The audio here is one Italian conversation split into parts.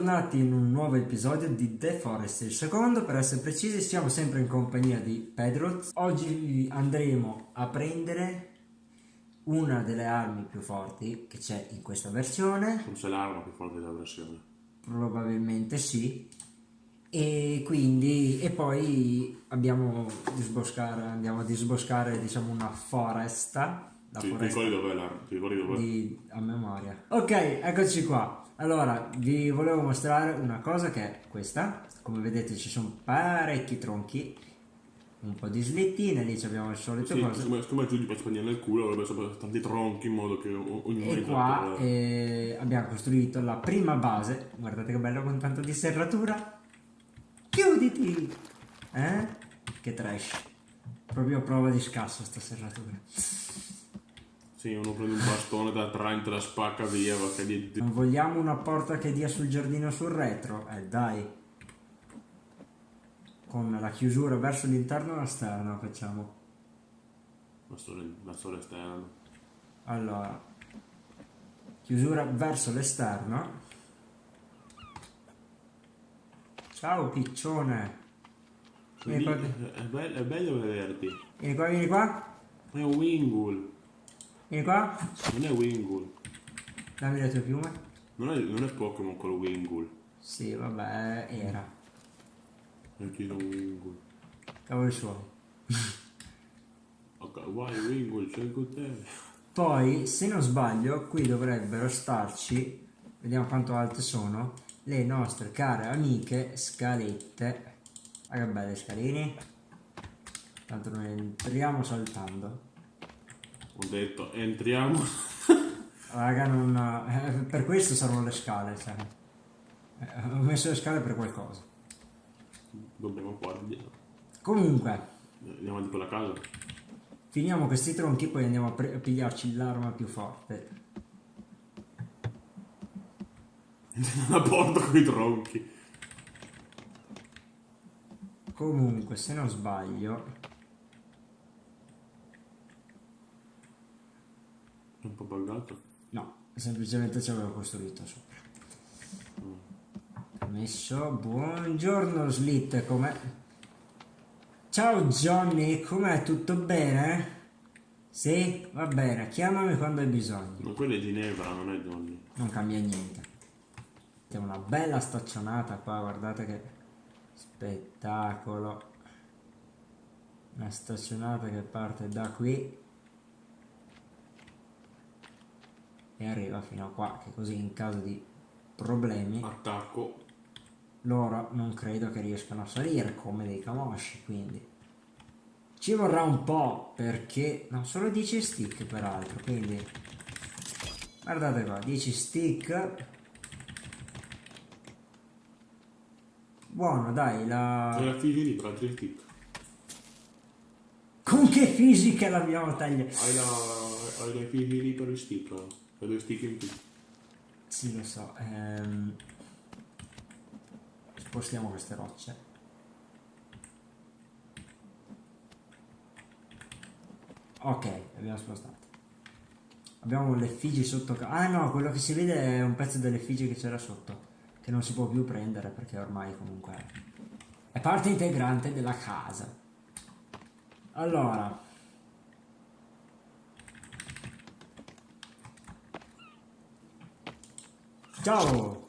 bentornati in un nuovo episodio di The Forest, il secondo per essere precisi siamo sempre in compagnia di Pedroz. Oggi andremo a prendere una delle armi più forti che c'è in questa versione. Forse l'arma più forte della versione. Probabilmente sì. E quindi e poi abbiamo disboscare, andiamo a disboscare diciamo una foresta. La ti foresta di, a memoria. Ok, eccoci qua. Allora, vi volevo mostrare una cosa che è questa. Come vedete ci sono parecchi tronchi, un po' di slittine, lì abbiamo il solito Sì, cose. siccome, siccome giù di Spagna nel culo avrebbe sempre tanti tronchi in modo che ognuno E qua per- eh, abbiamo costruito la prima base. Guardate che bello con tanto di serratura. Chiuditi! Eh? Che trash. Proprio prova di scasso sta serratura. Sì, uno prende un bastone da 30 la spacca via perché di... Non vogliamo una porta che dia sul giardino sul retro? Eh dai. Con la chiusura verso l'interno e l'esterno facciamo. storia esterna. Allora. Chiusura verso l'esterno. Ciao piccione. Vieni qua, È, è bello, è bello vederti. vieni qua, vieni qua. È un Wingull. Vieni qua. Non è Wingull. Dammi le tue piume. Non è, non è Pokémon quello Wingull. Sì, vabbè, era. Chiedo un Wingull. Cavoli suoi. Ok, vai Wingull, c'è con te. Poi, se non sbaglio, qui dovrebbero starci, vediamo quanto alte sono, le nostre care amiche scalette. Ah, che belle scalini. Tanto noi entriamo saltando. Ho detto, entriamo. Raga, non... eh, per questo servono le scale, cioè. Eh, ho messo le scale per qualcosa. Dobbiamo qua, andiamo. Comunque, Andiamo avanti per la casa. finiamo questi tronchi, poi andiamo a, a pigliarci l'arma più forte. La porta con i tronchi. Comunque, se non sbaglio, È un po' buggato. No, semplicemente ci avevo costruito sopra. Messo, buongiorno Slit, com'è? Ciao Johnny, com'è? Tutto bene? Sì, va bene, chiamami quando hai bisogno. Ma quella è Ginevra, non è Johnny. Non cambia niente. C'è una bella staccionata qua, guardate che spettacolo. Una staccionata che parte da qui e arriva fino a qua, che così in caso di problemi Attacco. loro non credo che riescano a salire come dei camosci, quindi ci vorrà un po' perché no, solo 10 stick peraltro, quindi guardate qua, 10 stick. Buono, dai, la la figlia lì, tra tre stick. con che fisica l'abbiamo tagliata? Hai la. Hai le figlie lì per il stick. Hai due stick in più. Sì, lo so. ehm, Spostiamo queste rocce. Ok, abbiamo spostate. Abbiamo l'effigie sotto. Ah no, quello che si vede è un pezzo dell'effigie che c'era sotto. Che non si può più prendere perché ormai comunque è parte integrante della casa. Allora. Ciao!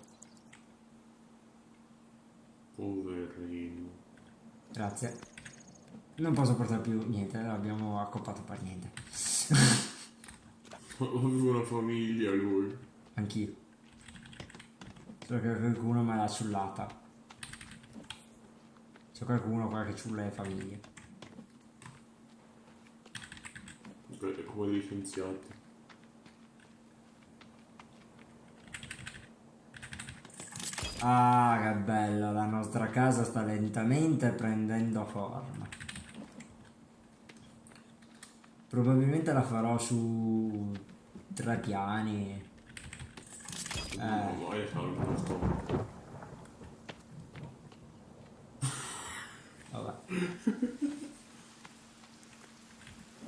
Poverino. Grazie. Non posso portare più niente, l'abbiamo accoppato per niente. Aveva una famiglia lui. Anch'io. Solo che qualcuno me l'ha ciullata. C'è qualcuno qua che ciulla le famiglie. È come degli Ah, che bello, la nostra casa sta lentamente prendendo forma. Probabilmente la farò su tre piani. Posto. Vabbè.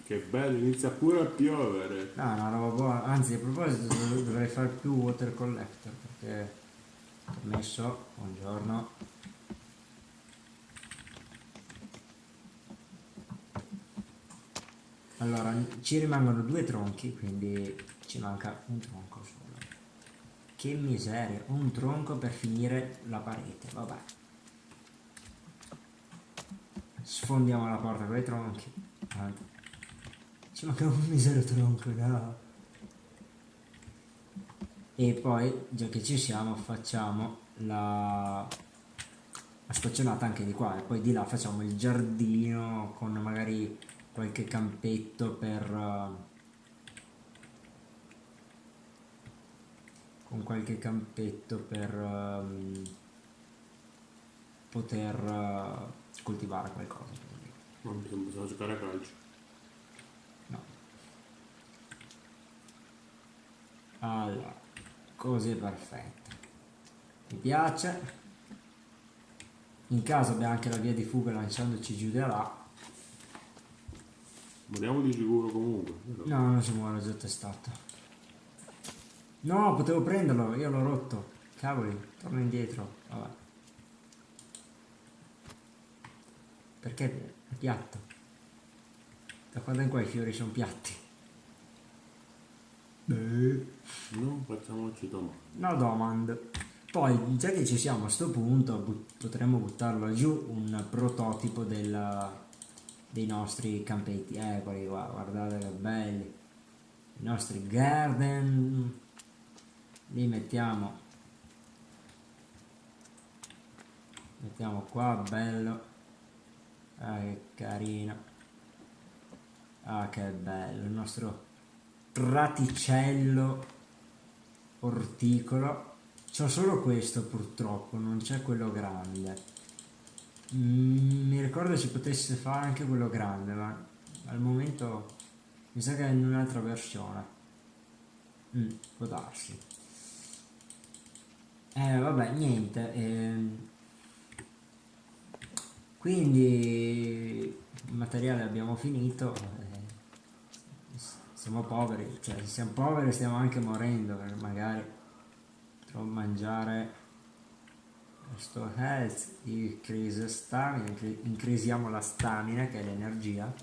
Che bello, inizia pure a piovere. No, no, roba buona. Anzi, a proposito, dov- dovrei fare più water collector perché Permesso, buongiorno. Allora, ci rimangono due tronchi, quindi ci manca un tronco solo. Che miseria, un tronco per finire la parete, vabbè. Sfondiamo la porta con i tronchi. Ci manca un misero tronco, no. E poi, già che ci siamo, facciamo la, la staccionata anche di qua e poi di là facciamo il giardino con magari qualche campetto per... Uh, con qualche campetto per um, poter uh, coltivare qualcosa. Non bisogna giocare a calcio. No. Allora, così è perfetto. Mi piace. In caso abbiamo anche la via di fuga lanciandoci giù da là. Moriamo di sicuro comunque. Però. No, non si muore, già testato. No, potevo prenderlo, io l'ho rotto. Cavoli, torno indietro. Vabbè. Perché è piatto? Da quando in qua i fiori sono piatti? Beh. Non facciamoci domande. No domand. Poi, già che ci siamo a sto punto, but- potremmo buttarlo giù un prototipo del, dei nostri campetti. Eccoli qua, guardate che belli. I nostri garden. Li mettiamo. Mettiamo qua, bello. Ah, che carino. Ah, che bello. Il nostro praticello orticolo. C'ho solo questo purtroppo, non c'è quello grande. Mi ricordo si potesse fare anche quello grande, ma al momento mi sa che è in un'altra versione. Mm, può darsi. Eh, vabbè, niente. ehm. quindi il materiale abbiamo finito. eh, siamo poveri, cioè se siamo poveri stiamo anche morendo, perché magari potrò mangiare questo health, increase stamina, incre- increasiamo la stamina che è l'energia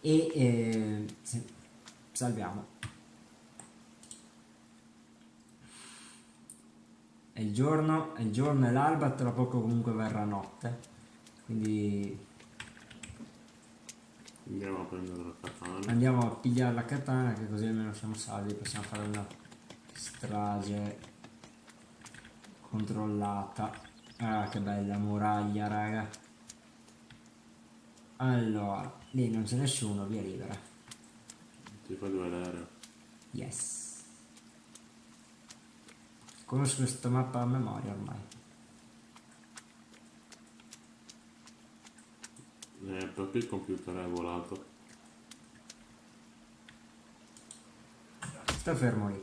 e eh, salviamo. È il giorno, è il giorno e l'alba, tra poco comunque verrà notte, quindi Andiamo a prendere la katana. andiamo a pigliare la katana che così almeno siamo salvi, possiamo fare una strage controllata. Ah, che bella muraglia, raga. Allora, lì non c'è nessuno, via libera. Ti faccio vedere. Yes. Conosco questa mappa a memoria ormai. Eh, perché il computer è volato? Sta fermo lì.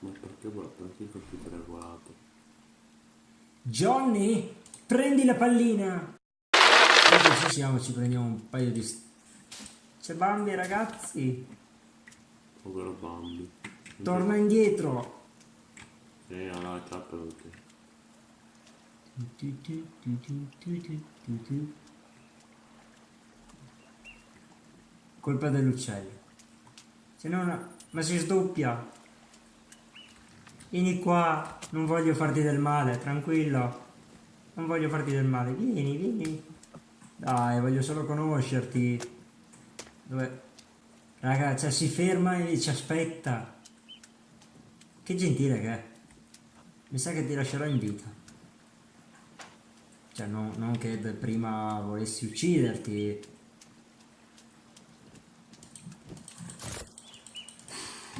Ma perché, vola- perché il computer è volato? Johnny, prendi la pallina. Ci siamo ci prendiamo un paio di... C'è Bambi ragazzi. Povero Bambi. Torna indietro. Sì, allora ciappa tutti. Colpa dell'uccello. Se no, ma si sdoppia. Vieni qua, non voglio farti del male, tranquillo. Non voglio farti del male. Vieni, vieni. Dai, voglio solo conoscerti. Dove? Raga, cioè si ferma e ci aspetta. Che gentile che è. Mi sa che ti lascerò in vita. Cioè, non, non che prima volessi ucciderti.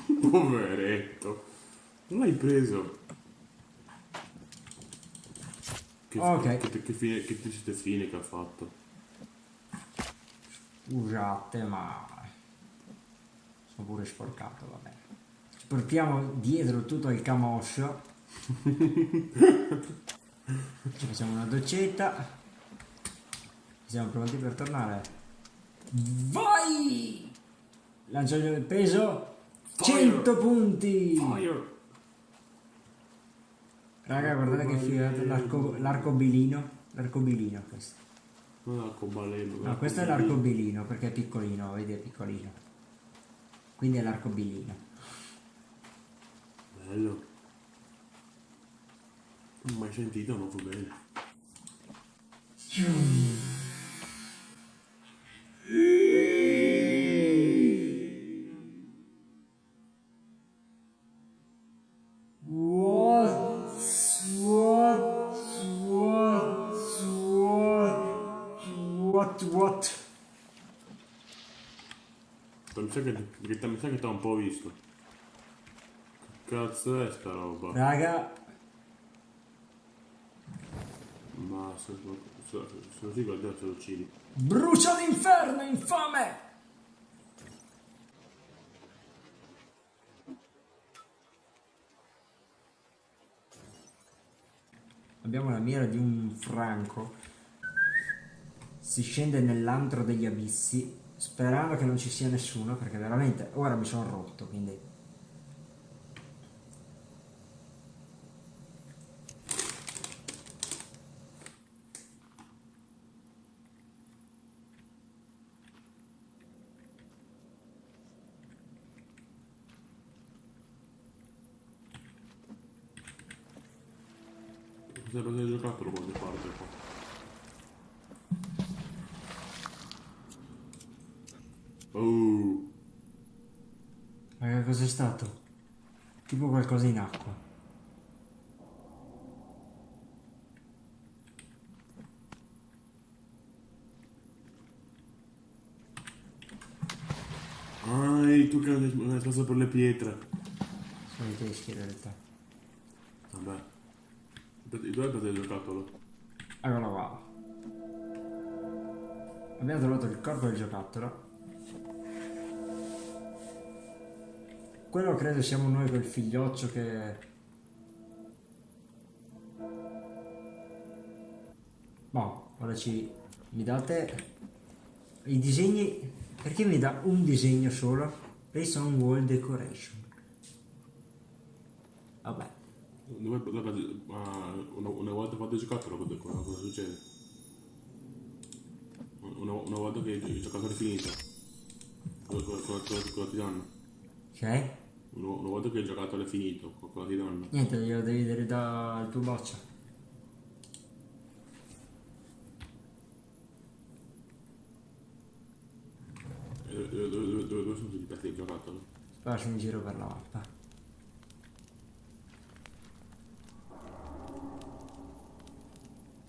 Poveretto. Non l'hai preso. Che, Ok. Che, che, fine, che triste fine che ha fatto. Scusate, ma sono pure sporcato, vabbè. Ci portiamo dietro tutto il camoscio. Ci facciamo una doccetta. Siamo pronti per tornare. Vai! Lancio il peso. Fire! 100 punti! Fire! Raga, guardate che figata, l'arco, l'arcobilino. L'arcobilino questo. Non l'arcobaleno. No, questo è l'arcobilino perché è piccolino, vedi è piccolino. Quindi è l'arcobilino. Bello. Non ho mai sentito, non fa bene. What? What? What? What? What? What? Mi sa che, che- mi sa che t'ho un po' visto. Che cazzo è sta roba? Raga, Ma se, se, se lo si guarda se lo uccidi. brucia l'inferno, infame! Abbiamo la mira di un franco. Si scende nell'antro degli abissi, sperando che non ci sia nessuno, perché veramente ora mi sono rotto, quindi... Cosa avete giocato quando parte qua? Oh, Raga, cos'è stato? Tipo qualcosa in acqua. ah, tu che hai preso per le pietre. Sono i teschi in realtà. Vabbè. Dove avete giocato? Eccolo qua. Abbiamo trovato il corpo del giocattolo. Quello credo siamo noi quel figlioccio che... Boh, ora ci... Mi date... I disegni... Perché mi dà un disegno solo? Based on wall decoration. Vabbè. Ah, una, volta fatto il giocattolo, cosa, succede? Una, una volta che il giocatore è finito, cosa ti danno? Ok? Una, volta che il giocatore è finito, cosa ti danno? Niente, glielo devi dare dal tuo boccia. E Dove, dove, dove, dove, sono tutti i pezzi del giocattolo? Faccio un giro per la mappa.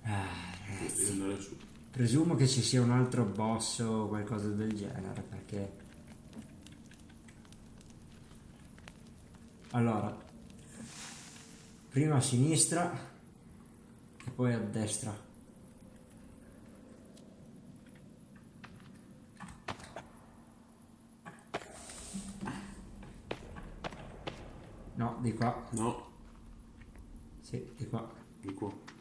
Ah, su. presumo che ci sia un altro boss o qualcosa del genere perché... Allora, prima a sinistra e poi a destra. No, di qua. No, Sì, di qua. di qua.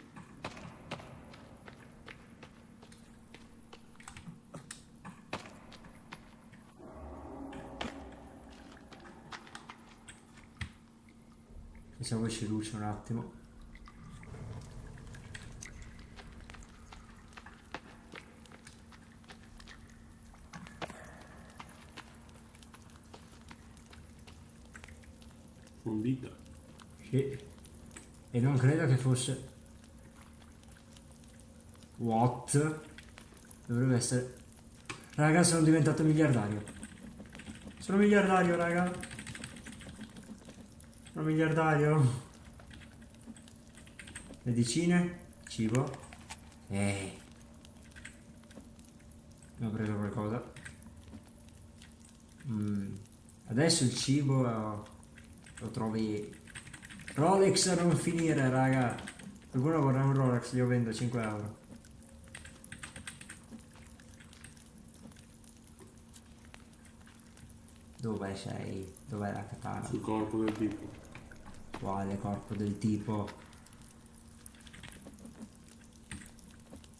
Pensavo ci luce un attimo. Fondita. Sì. E non credo che fosse... What? Dovrebbe essere... Raga, sono diventato miliardario. Sono miliardario, raga. Sono miliardario. Medicine? Cibo? Eh. Ho preso qualcosa. Mm. Adesso il cibo lo trovi Rolex a non finire, raga. Qualcuno vorrà un Rolex, io vendo 5 euro. Dove sei? Dov'è la katana? Sul corpo del tipo. Quale corpo del tipo?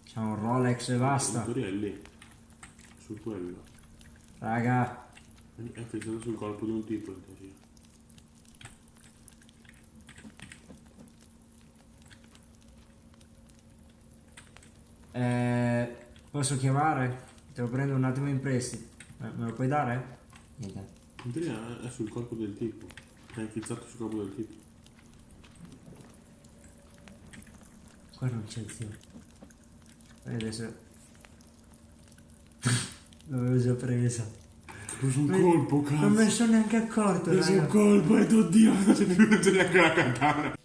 C'è un Rolex e basta. Il è lì. Su quello. Raga. Eh, eh, è fissato sul corpo di un tipo in teoria. Eh, posso chiamare? Te lo prendo un attimo in prestito. Eh, me lo puoi dare? Niente. Teoria è sul corpo del tipo. È infilzato sul corpo del tipo. Qua non c'è zio. E adesso... L'avevo già presa. Ho preso un colpo, cazzo. Non me ne sono neanche accorto, Ho preso un colpo e oddio, non c'è più, neanche la katana.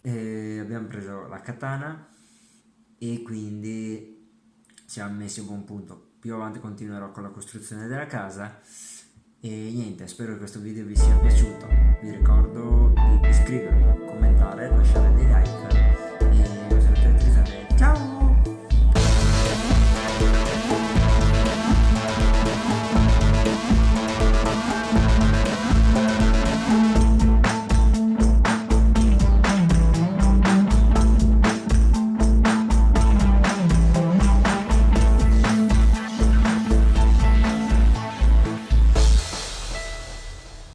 E abbiamo preso la katana e quindi siamo messi a buon punto più avanti continuerò con la costruzione della casa. E niente spero che questo video vi sia piaciuto. Vi ricordo di iscrivervi commentare lasciare dei like.